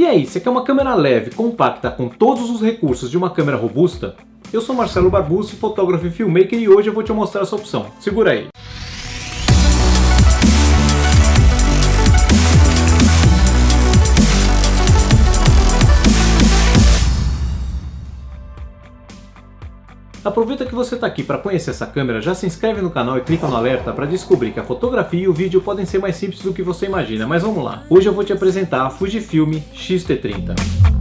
E aí, você quer uma câmera leve, compacta, com todos os recursos de uma câmera robusta? Eu sou Marcelo Barbucci, fotógrafo e filmmaker e hoje eu vou te mostrar essa opção. Segura aí! Aproveita que você está aqui para conhecer essa câmera, já se inscreve no canal e clica no alerta para descobrir que a fotografia e o vídeo podem ser mais simples do que você imagina, mas vamos lá. Hoje eu vou te apresentar a Fujifilm X-T30.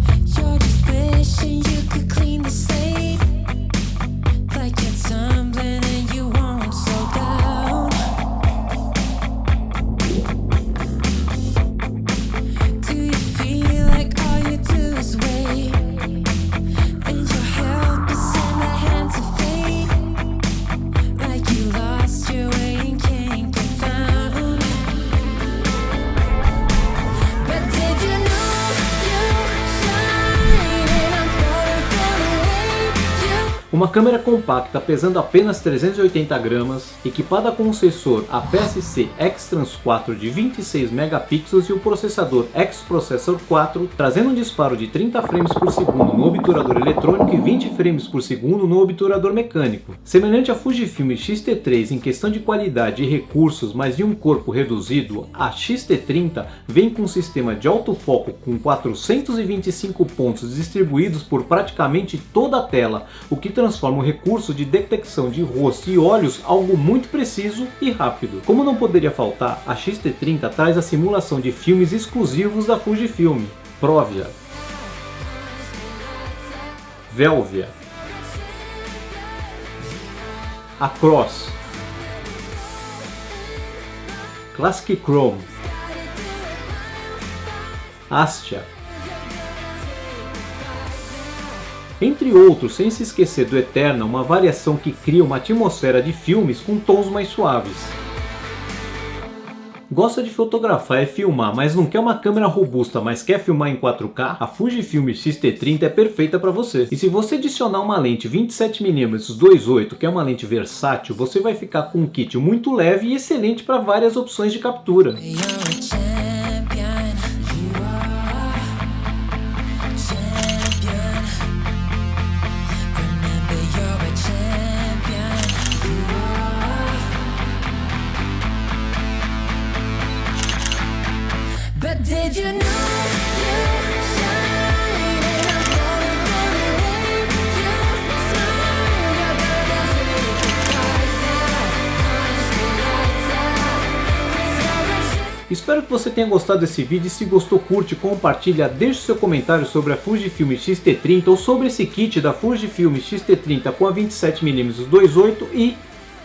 Uma câmera compacta pesando apenas 380 gramas, equipada com um sensor APS-C X-Trans 4 de 26 megapixels e o processador X-Processor 4, trazendo um disparo de 30 frames por segundo no obturador eletrônico e 20 frames por segundo no obturador mecânico. Semelhante à Fujifilm X-T3 em questão de qualidade e recursos, mas em um corpo reduzido, a X-T30 vem com um sistema de autofoco com 425 pontos distribuídos por praticamente toda a tela, o que transforma o recurso de detecção de rosto e olhos algo muito preciso e rápido. Como não poderia faltar, a X-T30 traz a simulação de filmes exclusivos da Fujifilm, Provia, Velvia, Across, Classic Chrome, Astia, Entre outros, sem se esquecer do Eterna, uma variação que cria uma atmosfera de filmes com tons mais suaves. Gosta de fotografar e filmar, mas não quer uma câmera robusta, mas quer filmar em 4K? A Fujifilm X-T30 é perfeita para você. E se você adicionar uma lente 27mm 2.8, que é uma lente versátil, você vai ficar com um kit muito leve e excelente para várias opções de captura. Espero que você tenha gostado desse vídeo se gostou curte, compartilha, deixe seu comentário sobre a Fujifilm X-T30 ou sobre esse kit da Fujifilm X-T30 com a 27mm 2.8 e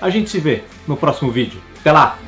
a gente se vê no próximo vídeo. Até lá!